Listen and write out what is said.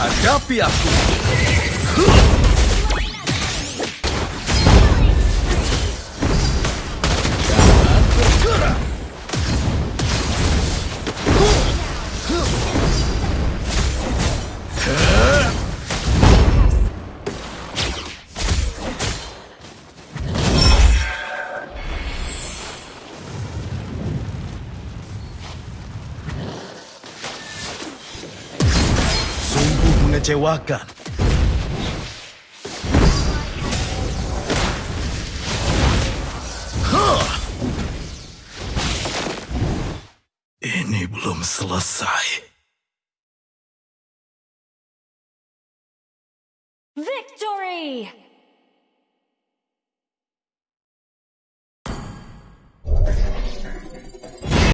Agape Azul. Mengecewakan. Hah! Ini belum selesai. Victory!